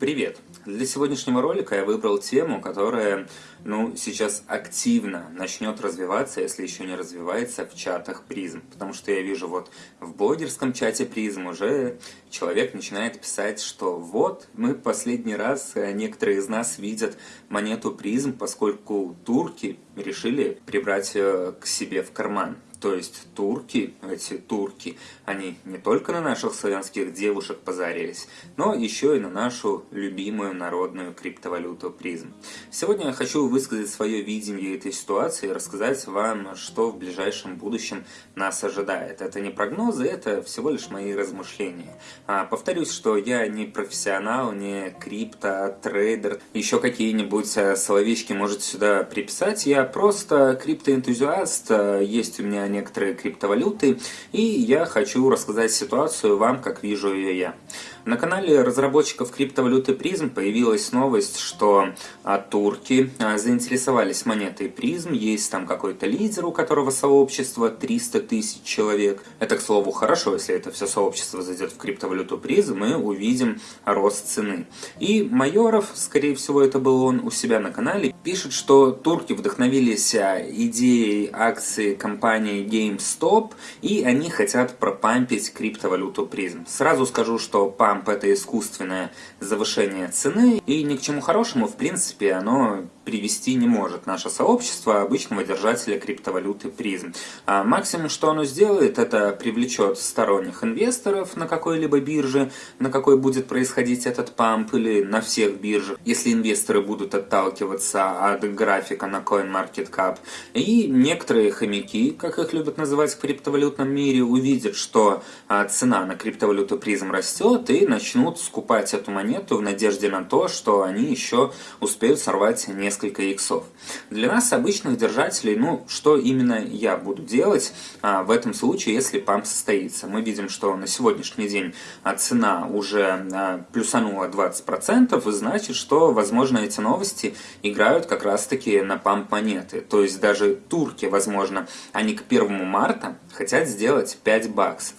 Привет! Для сегодняшнего ролика я выбрал тему, которая ну, сейчас активно начнет развиваться, если еще не развивается, в чатах призм. Потому что я вижу вот в блогерском чате призм уже человек начинает писать, что вот мы последний раз, э, некоторые из нас видят монету призм, поскольку турки решили прибрать э, к себе в карман. То есть турки, эти турки, они не только на наших славянских девушек позарились, но еще и на нашу любимую народную криптовалюту призм. Сегодня я хочу высказать свое видение этой ситуации и рассказать вам, что в ближайшем будущем нас ожидает. Это не прогнозы, это всего лишь мои размышления. А, повторюсь, что я не профессионал, не крипто, трейдер, еще какие-нибудь э, словечки можете сюда приписать. Я просто криптоэнтузиаст, есть у меня некоторые криптовалюты, и я хочу рассказать ситуацию вам, как вижу ее я. На канале разработчиков криптовалюты призм появилась новость, что а, турки а, заинтересовались монетой призм, есть там какой-то лидер, у которого сообщество 300 тысяч человек. Это, к слову, хорошо, если это все сообщество зайдет в криптовалюту призм, мы увидим рост цены. И Майоров, скорее всего это был он у себя на канале, пишет, что турки вдохновились а, идеей акции компании GameStop, и они хотят пропампить криптовалюту призм. Сразу скажу, что памп памп – это искусственное завышение цены, и ни к чему хорошему, в принципе, оно привести не может наше сообщество обычного держателя криптовалюты призм. А максимум, что оно сделает, это привлечет сторонних инвесторов на какой-либо бирже, на какой будет происходить этот памп, или на всех биржах, если инвесторы будут отталкиваться от графика на CoinMarketCap. И некоторые хомяки, как их любят называть в криптовалютном мире, увидят, что а, цена на криптовалюту призм растет, и начнут скупать эту монету в надежде на то, что они еще успеют сорвать несколько несколько иксов. Для нас, обычных держателей, ну, что именно я буду делать а, в этом случае, если памп состоится? Мы видим, что на сегодняшний день а, цена уже а, плюсанула 20%, и значит, что, возможно, эти новости играют как раз-таки на памп монеты. То есть даже турки, возможно, они к 1 марта хотят сделать 5 баксов.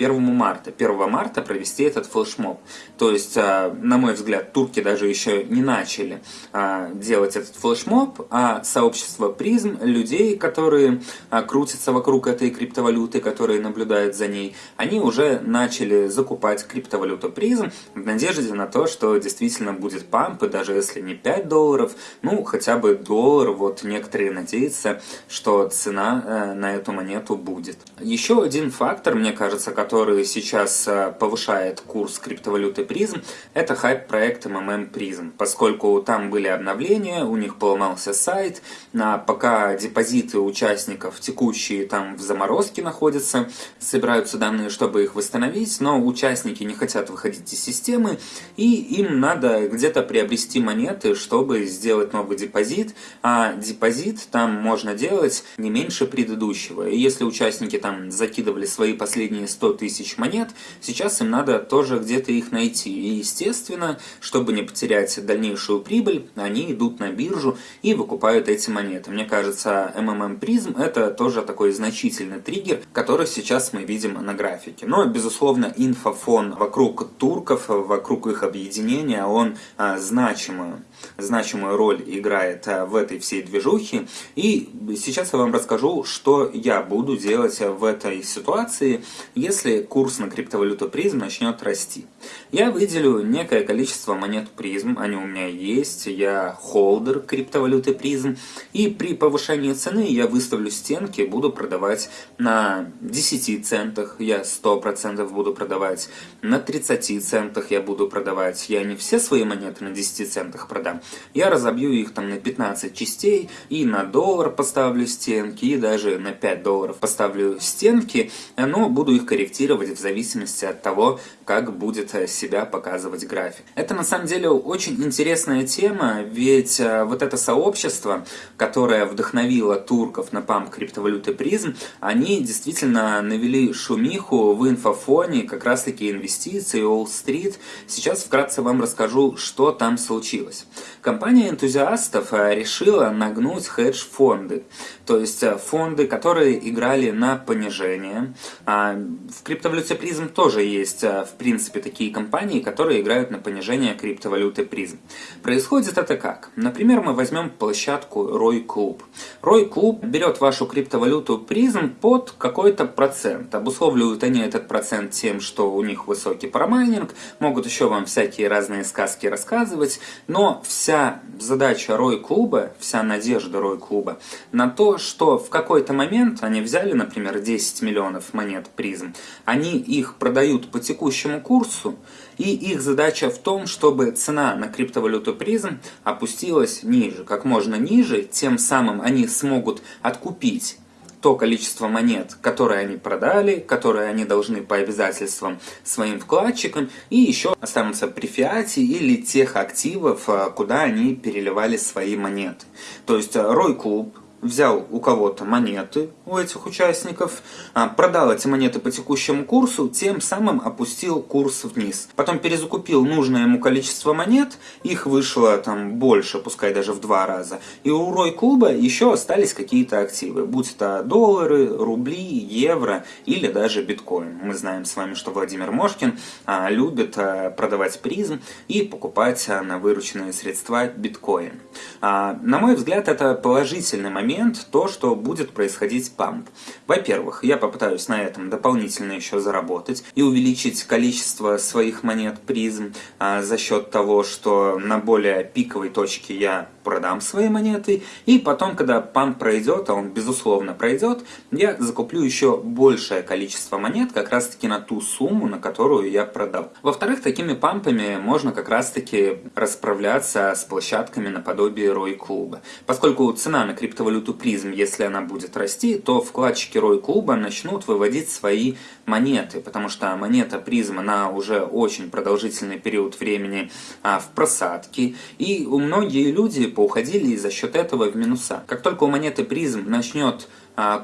1 марта. 1 марта провести этот флешмоб. То есть, а, на мой взгляд, турки даже еще не начали а, делать этот флешмоб, а сообщество призм, людей, которые а, крутятся вокруг этой криптовалюты, которые наблюдают за ней, они уже начали закупать криптовалюту призм в надежде на то, что действительно будет памп, и даже если не 5 долларов, ну, хотя бы доллар, вот некоторые надеются, что цена э, на эту монету будет. Еще один фактор, мне кажется, который который сейчас э, повышает курс криптовалюты призм, это хайп-проект MMM Prism, поскольку там были обновления, у них поломался сайт, а пока депозиты участников текущие там в заморозке находятся, собираются данные, чтобы их восстановить, но участники не хотят выходить из системы, и им надо где-то приобрести монеты, чтобы сделать новый депозит, а депозит там можно делать не меньше предыдущего. И если участники там закидывали свои последние 100 тысяч монет, сейчас им надо тоже где-то их найти. И естественно, чтобы не потерять дальнейшую прибыль, они идут на биржу и выкупают эти монеты. Мне кажется, MMM Prism это тоже такой значительный триггер, который сейчас мы видим на графике. Но, безусловно, инфофон вокруг турков, вокруг их объединения, он а, значимую, значимую роль играет а, в этой всей движухе. И сейчас я вам расскажу, что я буду делать в этой ситуации, если если курс на криптовалюту призм начнет расти. Я выделю некое количество монет призм, они у меня есть, я холдер криптовалюты призм, и при повышении цены я выставлю стенки, буду продавать на 10 центах, я 100% буду продавать, на 30 центах я буду продавать, я не все свои монеты на 10 центах продам, я разобью их там на 15 частей, и на доллар поставлю стенки, и даже на 5 долларов поставлю стенки, но буду их корректировать корректировать в зависимости от того, как будет э, себя показывать график. Это на самом деле очень интересная тема, ведь э, вот это сообщество, которое вдохновило турков на памп криптовалюты призм, они действительно навели шумиху в инфофоне, как раз таки инвестиции, Уолл-стрит. Сейчас вкратце вам расскажу, что там случилось. Компания энтузиастов э, решила нагнуть хедж-фонды, то есть фонды, которые играли на понижение, а, В криптовалюте призм тоже есть, э, в принципе, такие компании, которые играют на понижение криптовалюты призм. Происходит это как? Например, мы возьмем площадку Рой Клуб. Рой Клуб берет вашу криптовалюту призм под какой-то процент. Обусловливают они этот процент тем, что у них высокий промайнинг, могут еще вам всякие разные сказки рассказывать, но вся задача Рой Клуба, вся надежда Рой Клуба на то, что в какой-то момент они взяли, например, 10 миллионов монет призм, они их продают по текущему курсу, и их задача в том, чтобы цена на криптовалюту призм опустилась ниже, как можно ниже, тем самым они смогут откупить то количество монет, которые они продали, которые они должны по обязательствам своим вкладчикам, и еще останутся при фиате или тех активов, а, куда они переливали свои монеты. То есть Рой Клуб взял у кого-то монеты, у этих участников, а, продал эти монеты по текущему курсу, тем самым опустил курс вниз. Потом перезакупил нужное ему количество монет, их вышло там больше, пускай даже в два раза. И у Рой Клуба еще остались какие-то активы, будь это доллары, рубли, евро или даже биткоин. Мы знаем с вами, что Владимир Мошкин а, любит а, продавать призм и покупать на вырученные средства биткоин. На мой взгляд, это положительный момент момент то, что будет происходить памп. Во-первых, я попытаюсь на этом дополнительно еще заработать и увеличить количество своих монет призм а, за счет того, что на более пиковой точке я продам свои монеты, и потом, когда памп пройдет, а он безусловно пройдет, я закуплю еще большее количество монет как раз таки на ту сумму, на которую я продал. Во-вторых, такими пампами можно как раз таки расправляться с площадками наподобие Рой Клуба. Поскольку цена на криптовалюту призм, если она будет расти, то вкладчики Рой Клуба начнут выводить свои монеты, потому что монета призм, она уже очень продолжительный период времени а, в просадке, и у многие люди поуходили за счет этого в минуса. Как только у монеты призм начнет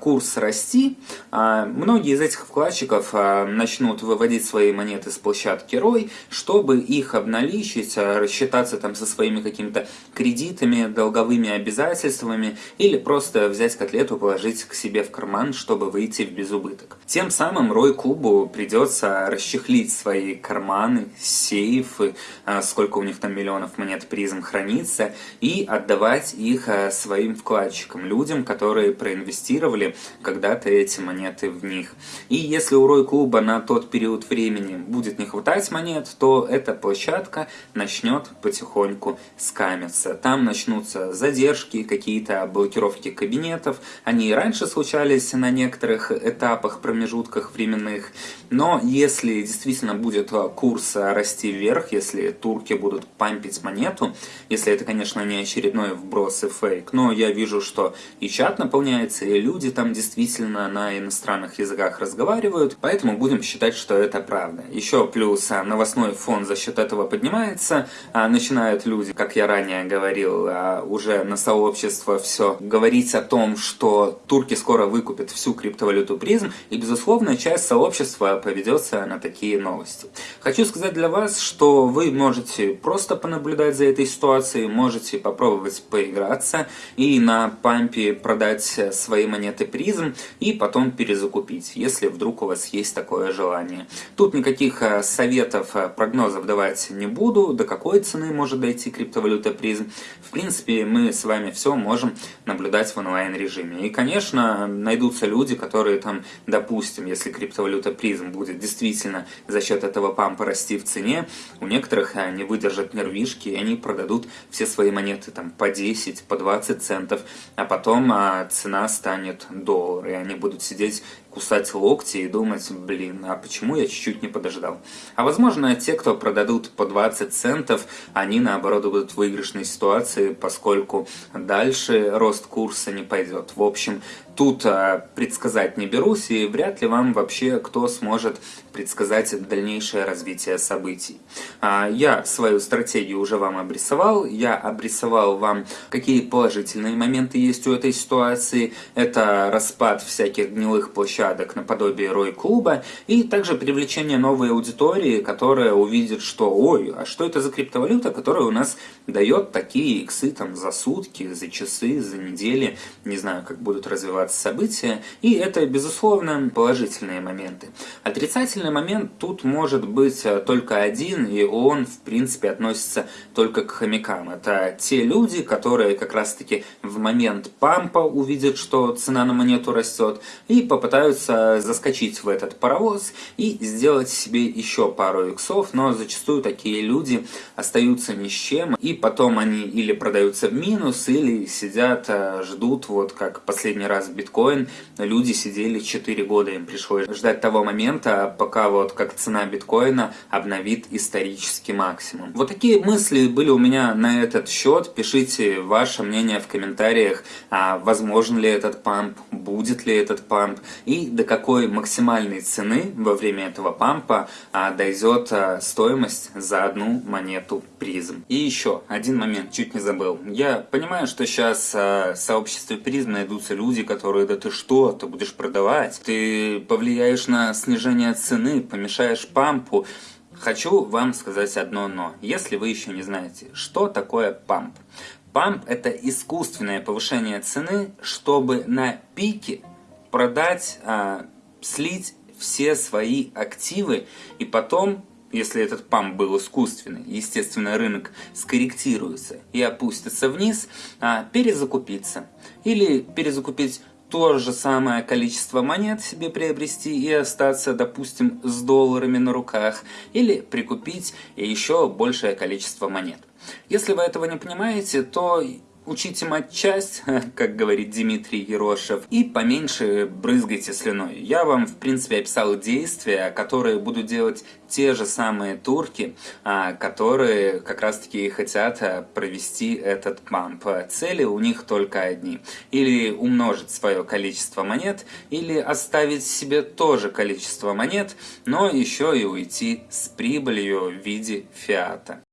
курс расти, а, многие из этих вкладчиков а, начнут выводить свои монеты с площадки ROI, чтобы их обналичить, рассчитаться там со своими какими-то кредитами, долговыми обязательствами или просто взять котлету, положить к себе в карман, чтобы выйти в безубыток. Тем самым ROI клубу придется расчехлить свои карманы, сейфы, сколько у них там миллионов монет призм хранится, и отдавать их своим вкладчикам, людям, которые проинвестировали инвестировали когда-то эти монеты в них. И если у Рой Клуба на тот период времени будет не хватать монет, то эта площадка начнет потихоньку скамиться. Там начнутся задержки, какие-то блокировки кабинетов. Они и раньше случались на некоторых этапах, промежутках временных. Но если действительно будет курс расти вверх, если турки будут пампить монету, если это, конечно, не очередной вброс и фейк, но я вижу, что и чат наполняется, и люди там действительно на иностранных языках разговаривают, поэтому будем считать, что это правда. Еще плюс а, новостной фон за счет этого поднимается, а, начинают люди, как я ранее говорил, а, уже на сообщество все говорить о том, что турки скоро выкупят всю криптовалюту призм, и безусловно часть сообщества поведется на такие новости. Хочу сказать для вас, что вы можете просто понаблюдать за этой ситуацией, можете попробовать поиграться и на пампе продать свои монеты призм и потом перезакупить, если вдруг у вас есть такое желание. Тут никаких э, советов, э, прогнозов давать не буду, до какой цены может дойти криптовалюта призм. В принципе, мы с вами все можем наблюдать в онлайн режиме. И, конечно, найдутся люди, которые там, допустим, если криптовалюта призм будет действительно за счет этого пампа расти в цене, у некоторых э, не выдержат нервишки, и они продадут все свои монеты там по 10, по 20 центов, а потом а, цена станет доллар, и они будут сидеть кусать локти и думать, блин, а почему я чуть-чуть не подождал? А возможно, те, кто продадут по 20 центов, они наоборот будут в выигрышной ситуации, поскольку дальше рост курса не пойдет. В общем, тут а, предсказать не берусь, и вряд ли вам вообще кто сможет предсказать дальнейшее развитие событий. А, я свою стратегию уже вам обрисовал, я обрисовал вам, какие положительные моменты есть у этой ситуации. Это распад всяких гнилых площадок площадок наподобие Рой-клуба, и также привлечение новой аудитории, которая увидит, что ой, а что это за криптовалюта, которая у нас дает такие иксы там за сутки, за часы, за недели, не знаю, как будут развиваться события, и это, безусловно, положительные моменты. Отрицательный момент тут может быть э, только один, и он, в принципе, относится только к хомякам. Это те люди, которые как раз-таки в момент пампа увидят, что цена на монету растет, и попытаются заскочить в этот паровоз и сделать себе еще пару иксов, но зачастую такие люди остаются ни с чем, и потом они или продаются в минус, или сидят, э, ждут, вот как последний раз биткоин, люди сидели 4 года, им пришлось ждать того момента, пока вот как цена биткоина обновит исторический максимум. Вот такие мысли были у меня на этот счет, пишите ваше мнение в комментариях, а возможен ли этот памп, будет ли этот памп, и до какой максимальной цены во время этого пампа а, дойдет а, стоимость за одну монету призм. И еще один момент, чуть не забыл. Я понимаю, что сейчас а, в сообществе призм найдутся люди, которые, да ты что, ты будешь продавать, ты повлияешь на снижение цены, помешаешь пампу. Хочу вам сказать одно но. Если вы еще не знаете, что такое памп. Памп – это искусственное повышение цены, чтобы на пике продать, а, слить все свои активы и потом если этот памп был искусственный, естественно, рынок скорректируется и опустится вниз, а, перезакупиться. Или перезакупить то же самое количество монет себе приобрести и остаться, допустим, с долларами на руках, или прикупить еще большее количество монет. Если вы этого не понимаете, то Учите матчасть, как говорит Дмитрий Ерошев, и поменьше брызгайте слюной. Я вам, в принципе, описал действия, которые будут делать те же самые турки, а, которые как раз-таки хотят а, провести этот памп. Цели у них только одни. Или умножить свое количество монет, или оставить себе тоже количество монет, но еще и уйти с прибылью в виде фиата.